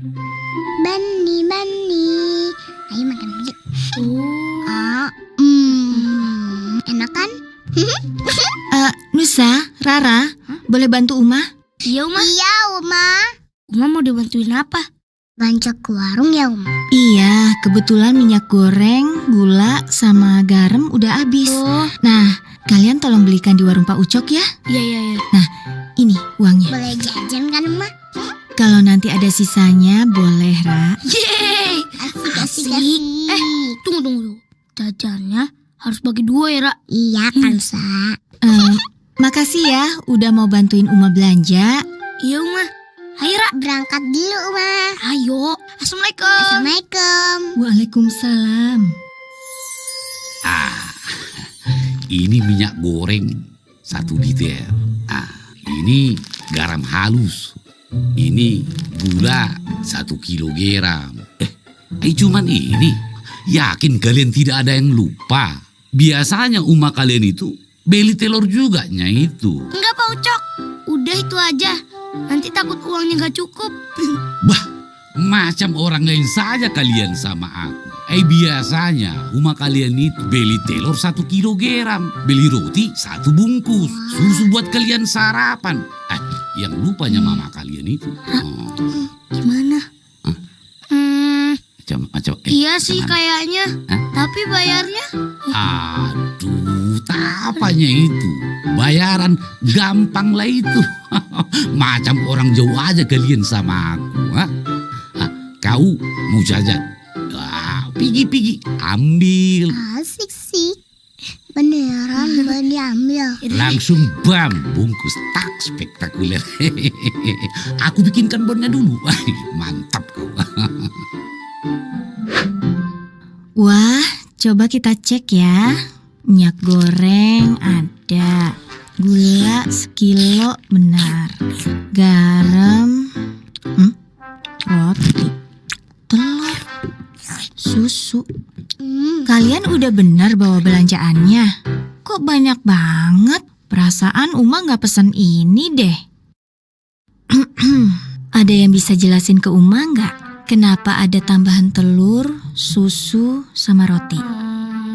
Bani, bani. Ayo makan lagi. Oh, mm, enak kan? uh, Nusa, Rara, huh? boleh bantu Uma? Iya, Uma. Iya, Uma. Uma mau dibantuin apa? Bancok ke warung ya, Uma? Iya, kebetulan minyak goreng, gula, sama garam udah habis. Oh. Nah, kalian tolong belikan di warung Pak Ucok ya. Iya, iya, iya. Nah, ini uangnya. Boleh jajan kan, Uma? Kalau nanti ada sisanya, boleh, Ra. Yeay! Asik, Asik. asik, asik. Eh, tunggu, tunggu, tunggu. Jajannya harus bagi dua ya, Ra. Iya kan, Sa? Eh, makasih ya udah mau bantuin Uma belanja. Iya, Uma. Ayo, Ra. Berangkat dulu, Uma. Ayo. Assalamualaikum. Assalamualaikum. Waalaikumsalam. Ah, ini minyak goreng satu liter. Ah, ini garam halus. Ini gula satu kilogram. Eh, eh cuman ini. Yakin kalian tidak ada yang lupa? Biasanya umah kalian itu beli telur juga nya itu. Enggak, Pak Ucok. Udah itu aja. Nanti takut uangnya nggak cukup. Bah, macam orang lain saja kalian sama aku. Eh biasanya rumah kalian itu beli telur satu kilogram, beli roti satu bungkus, susu buat kalian sarapan. Eh, yang lupanya mama kalian itu. Oh, Gimana? Hah? Hmm, macam. eh, iya sih gimana? kayaknya. Hah? Tapi bayarnya Aduh, tapanya itu. Bayaran gampang lah itu. Macam orang jauh aja kalian sama aku. Ha? Ah, kau mau jajan? Ah, Pigi-pigi, ambil. Sih. Beneran boleh diambil. Langsung bam, bungkus tak spektakuler. Aku bikinkan bonnya dulu. Mantap kau. Wah, coba kita cek ya. Minyak goreng ada. Gula sekilo benar. Kalian udah benar bawa belanjaannya? Kok banyak banget? Perasaan Uma nggak pesan ini deh. ada yang bisa jelasin ke Uma nggak? Kenapa ada tambahan telur, susu, sama roti?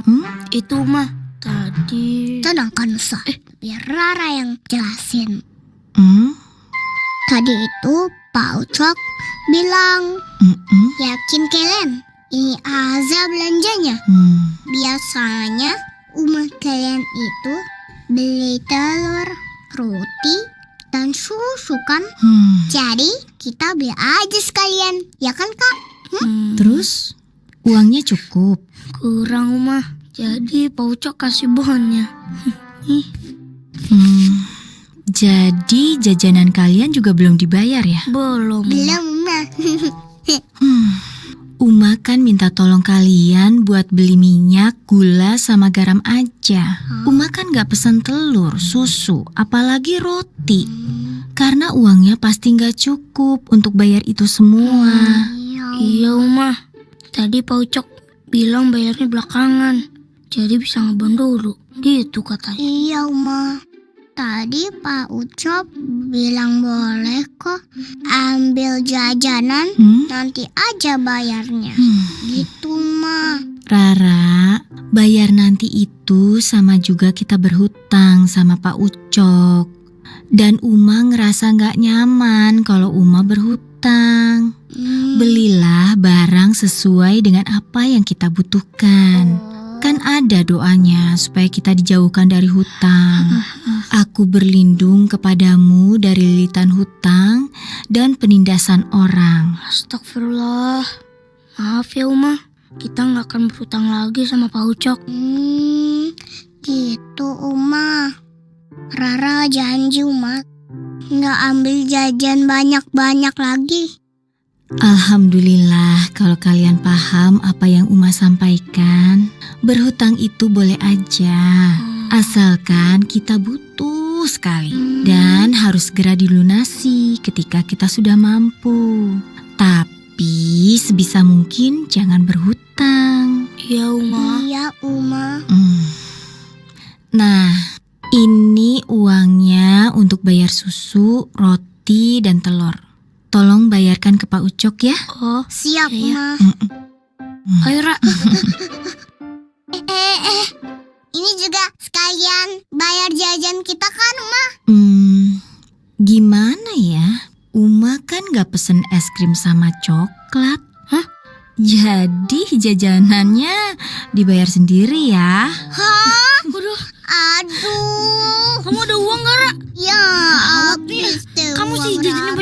hmm, itu mah tadi. tenang kan, Sa. Biar Rara yang jelasin. Hmm? Tadi itu Pak Ucok bilang, Mm-mm. yakin kalian ini aja belanjanya. Hmm. Biasanya umat kalian itu beli telur, roti, dan susu kan? Hmm. Jadi kita beli aja sekalian, ya kan kak? Hmm, Terus uangnya cukup. kurang mah. Jadi Pak Ucok kasih bonnya. Hmm. Jadi jajanan kalian juga belum dibayar ya? Belum. Belum mah. Hmm. Uma kan minta tolong kalian buat beli minyak, gula, sama garam aja. Uma kan gak pesan telur, susu, apalagi roti. Karena uangnya pasti gak cukup untuk bayar itu semua. Iya, Uma. Tadi Pak Ucok bilang bayarnya belakangan. Jadi bisa ngebon dulu. Gitu katanya. Iya Uma. Tadi Pak Ucok bilang boleh kok ambil jajanan Hmm? nanti aja bayarnya. Hmm. Gitu mah. Rara, bayar nanti itu sama juga kita berhutang sama Pak Ucok. Dan Uma ngerasa gak nyaman kalau Uma berhutang. Hmm. Belilah barang sesuai dengan apa yang kita butuhkan. Kan ada doanya supaya kita dijauhkan dari hutang. Aku berlindung kepadamu dari lilitan hutang dan penindasan orang. Astagfirullah. Maaf ya, Uma. Kita nggak akan berhutang lagi sama Pak Ucok. Hmm, gitu Uma. Rara janji Uma nggak ambil jajan banyak-banyak lagi. Alhamdulillah kalau kalian paham apa yang Uma sampaikan. Berhutang itu boleh aja. Asalkan kita butuh sekali dan harus segera dilunasi ketika kita sudah mampu. Tapi sebisa mungkin jangan berhutang. Iya, Uma. Iya Uma. Hmm. Nah, ini uangnya untuk bayar susu, roti, dan telur. Tolong bayarkan ke Pak Ucok ya. Oh, Siap Iya. Uma. ayo, Ra. Eh, eh, eh. Ini juga sekalian bayar jajan kita kan Uma? Hmm, Gimana ya? Uma kan gak pesen es krim sama coklat. Hah? Jadi jajanannya dibayar sendiri ya. Hah? Waduh, Aduh. kamu ada uang gak, Ra? Ya, habis Kamu sih jajannya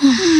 Hmm.